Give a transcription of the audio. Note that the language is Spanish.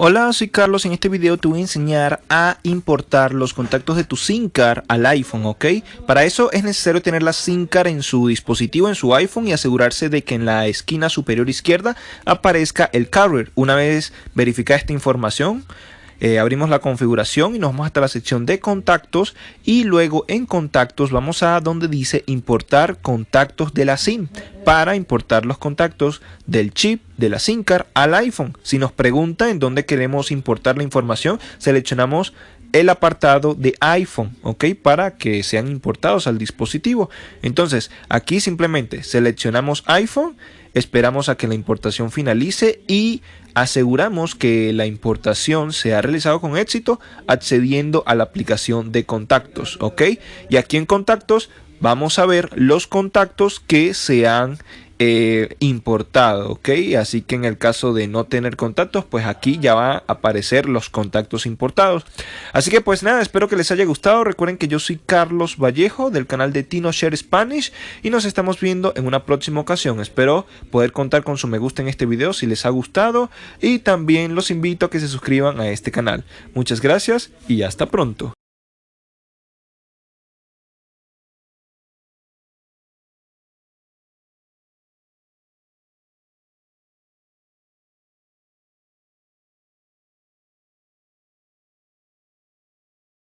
Hola, soy Carlos. En este video te voy a enseñar a importar los contactos de tu SIM card al iPhone, ¿ok? Para eso es necesario tener la SIM card en su dispositivo, en su iPhone y asegurarse de que en la esquina superior izquierda aparezca el carrier. Una vez verificada esta información, eh, abrimos la configuración y nos vamos hasta la sección de contactos y luego en contactos vamos a donde dice importar contactos de la SIM para importar los contactos del chip de la SIM card al iPhone. Si nos pregunta en dónde queremos importar la información, seleccionamos el apartado de iPhone, ¿ok? Para que sean importados al dispositivo. Entonces, aquí simplemente seleccionamos iPhone, esperamos a que la importación finalice y aseguramos que la importación se ha realizado con éxito accediendo a la aplicación de contactos, ¿ok? Y aquí en contactos vamos a ver los contactos que se han eh, importado, ¿ok? Así que en el caso de no tener contactos, pues aquí ya va a aparecer los contactos importados. Así que pues nada, espero que les haya gustado. Recuerden que yo soy Carlos Vallejo del canal de Tino Share Spanish y nos estamos viendo en una próxima ocasión. Espero poder contar con su me gusta en este video si les ha gustado y también los invito a que se suscriban a este canal. Muchas gracias y hasta pronto.